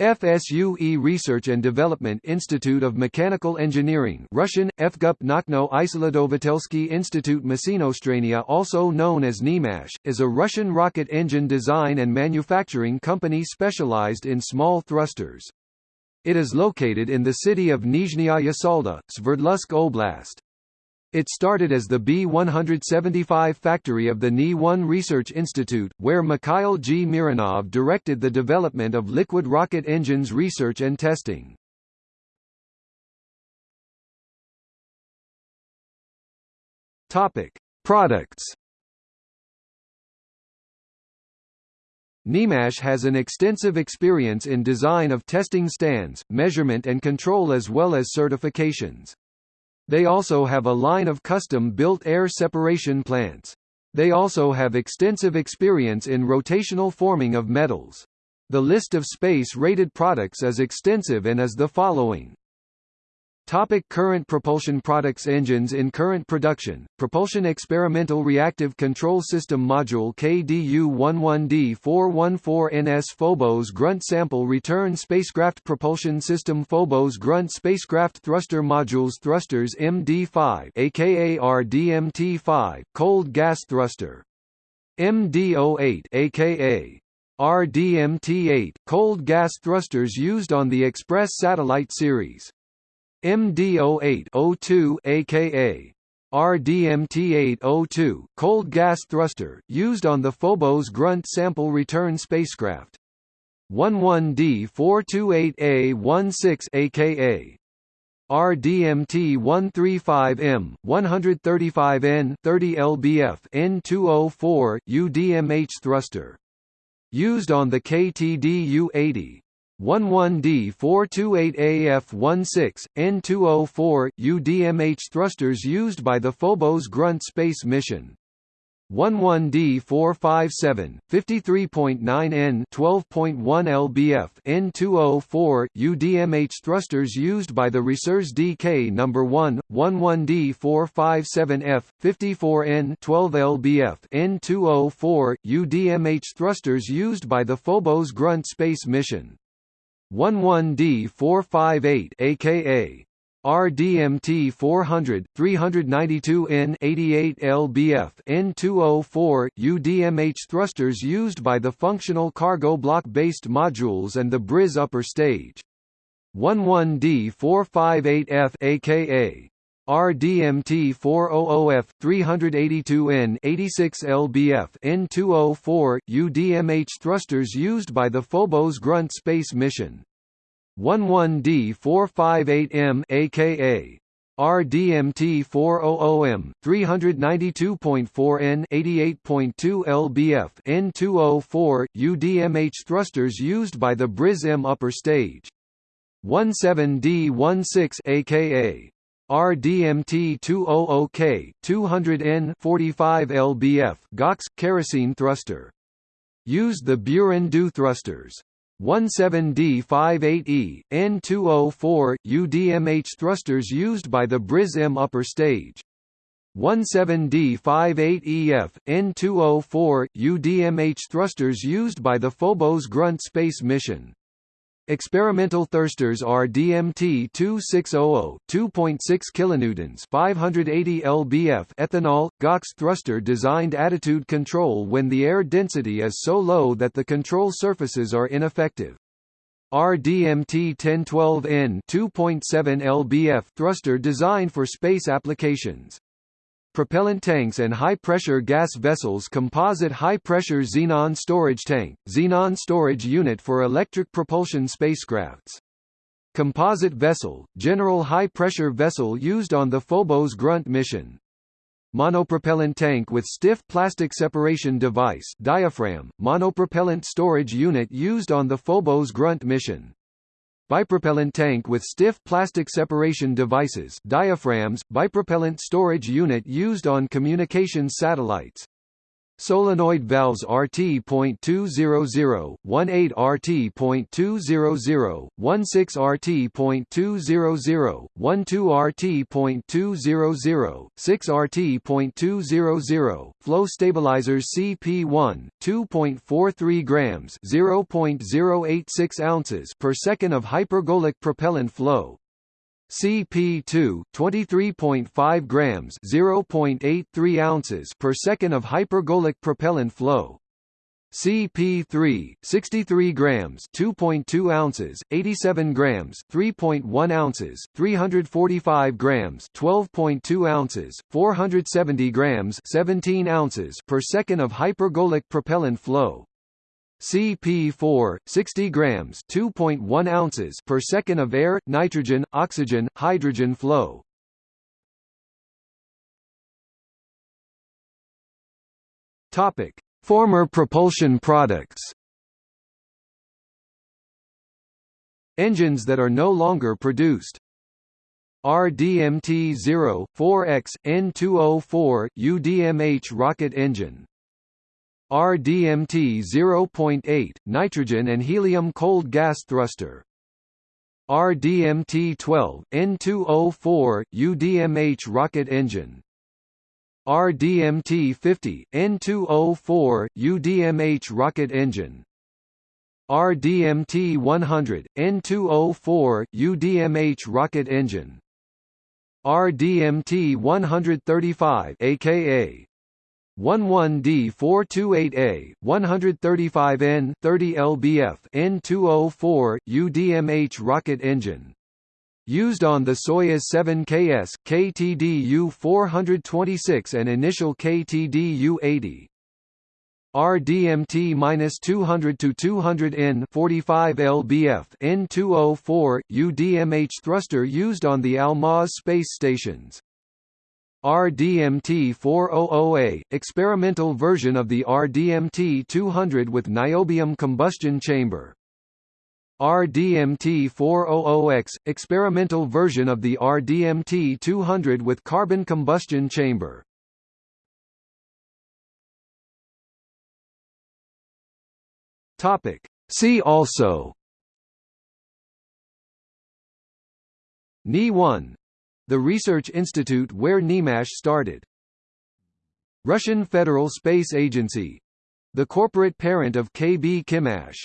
FSUE Research and Development Institute of Mechanical Engineering Russian, FGUP Nakhno Isolatovitelsky Institute Masinostrania also known as NIMASH, is a Russian rocket engine design and manufacturing company specialized in small thrusters. It is located in the city of Nizhnyaya Yasalda, Sverdlovsk Oblast. It started as the B-175 factory of the Ni-1 Research Institute, where Mikhail G. Miranov directed the development of liquid rocket engines research and testing. Topic: Products. NIMASH has an extensive experience in design of testing stands, measurement and control as well as certifications. They also have a line of custom-built air separation plants. They also have extensive experience in rotational forming of metals. The list of space-rated products is extensive and is the following. Topic current propulsion products Engines in current production, Propulsion Experimental Reactive Control System Module KDU-11D414NS Phobos Grunt Sample Return Spacecraft Propulsion System Phobos Grunt Spacecraft Thruster Modules Thrusters MD5 aka RDMT5, Cold Gas Thruster. MD08 aka RDMT8, cold gas thrusters used on the Express satellite series MD08-02 aka RDMT-802, cold gas thruster, used on the Phobos Grunt sample return spacecraft. 11D428A16 aka RDMT-135M, 135N 30 lbf N2O4, UDMH thruster. Used on the KTDU-80, 11D428AF16, N2O4, UDMH thrusters used by the Phobos Grunt space mission. 11D457, 53.9N 12.1 lbf N2O4, UDMH thrusters used by the Resurs DK No. 1, 11D457F, 54N 12 lbf N2O4, UDMH thrusters used by the Phobos Grunt space mission. 11D458 aka RDMT 400 392N 88 lbf N2O4 UDMH thrusters used by the functional cargo block based modules and the Briz upper stage. 11D458F aka RDMT-400F 382N 86 lbf N2O4 UDMH thrusters used by the Phobos Grunt space mission. 11D458M aka RDMT-400M 392.4N 88.2 lbf N2O4 UDMH thrusters used by the Briz-M upper stage. 17D16 aka RDMT-200K 200N 45 lbf GOX kerosene thruster. Used the Buran-Du thrusters. 17D58E, N2O4, UDMH thrusters used by the Briz-M upper stage. 17D58EF, N2O4, UDMH thrusters used by the Phobos Grunt space mission. Experimental thrusters are DMT 2600 2.6 kilonewtons 580 lbf ethanol GOX thruster designed attitude control when the air density is so low that the control surfaces are ineffective. RDMT 1012N 2.7 lbf thruster designed for space applications propellant tanks and high-pressure gas vessels composite high-pressure xenon storage tank, xenon storage unit for electric propulsion spacecrafts. Composite vessel, general high-pressure vessel used on the Phobos Grunt mission. Monopropellant tank with stiff plastic separation device diaphragm, monopropellant storage unit used on the Phobos Grunt mission. Bipropellant tank with stiff plastic separation devices diaphragms, bipropellant storage unit used on communications satellites. Solenoid valves RT.200, 18 RT.200, 16 RT.200, 12 RT.200, 6 RT.200, flow stabilizers CP1, 2.43 grams, 0.086 ounces per second of hypergolic propellant flow, CP2 23.5 grams 0.83 ounces per second of hypergolic propellant flow. CP3 63 grams 2.2 ounces 87 grams 3.1 ounces 345 grams 12.2 ounces 470 grams 17 ounces per second of hypergolic propellant flow CP4 60 grams 2.1 ounces per second of air nitrogen oxygen hydrogen flow. Topic. Former propulsion products. Engines that are no longer produced. RDMT-0, 4X, N2O4, UDMH rocket engine RDMT 0.8, nitrogen and helium cold gas thruster. RDMT 12, N2O4, UDMH rocket engine. RDMT 50, N2O4, UDMH rocket engine. RDMT 100, N2O4, UDMH rocket engine. RDMT 135 aka 11D428A, 135N 30 lbf N2O4 UDMH rocket engine. Used on the Soyuz 7KS, KTDU-426 and initial KTDU-80. RDMT-200 to 200N 45 lbf N204 UDMH thruster used on the Almaz space stations. RDMT-400A, experimental version of the RDMT-200 with niobium combustion chamber. RDMT-400X, experimental version of the RDMT-200 with carbon combustion chamber. Topic. See also Ni-1 the research institute where NIMASH started. Russian Federal Space Agency the corporate parent of KB KhimMash.